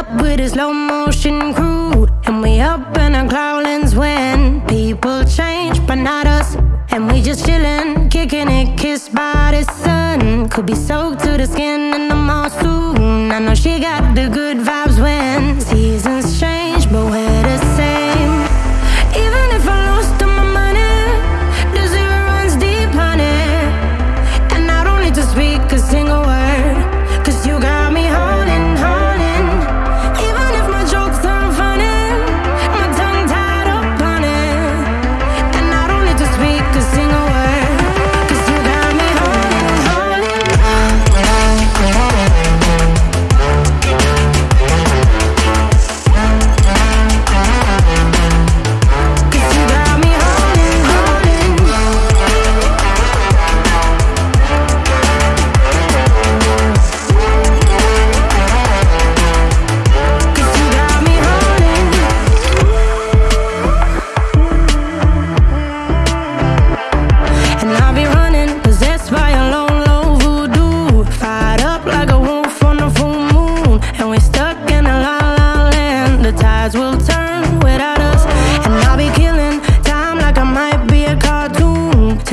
up with a slow motion crew. And we up in our growlings when People change, but not us. And we just chillin', kicking it, kissed by the sun. Could be soaked to the skin in the mall soon I know she got the good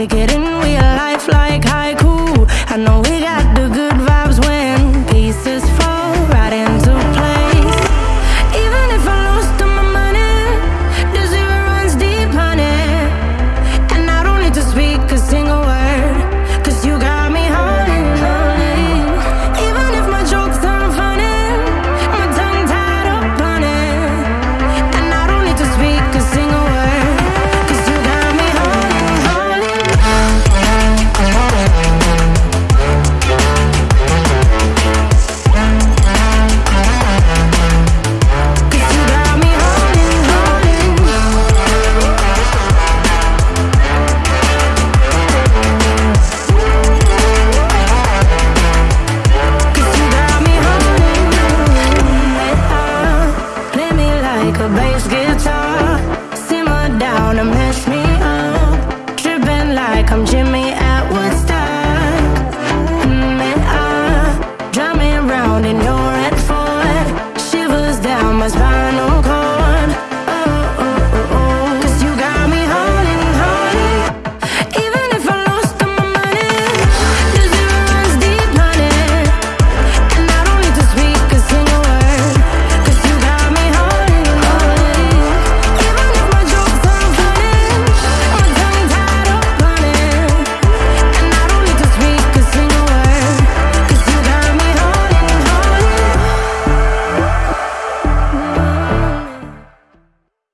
get it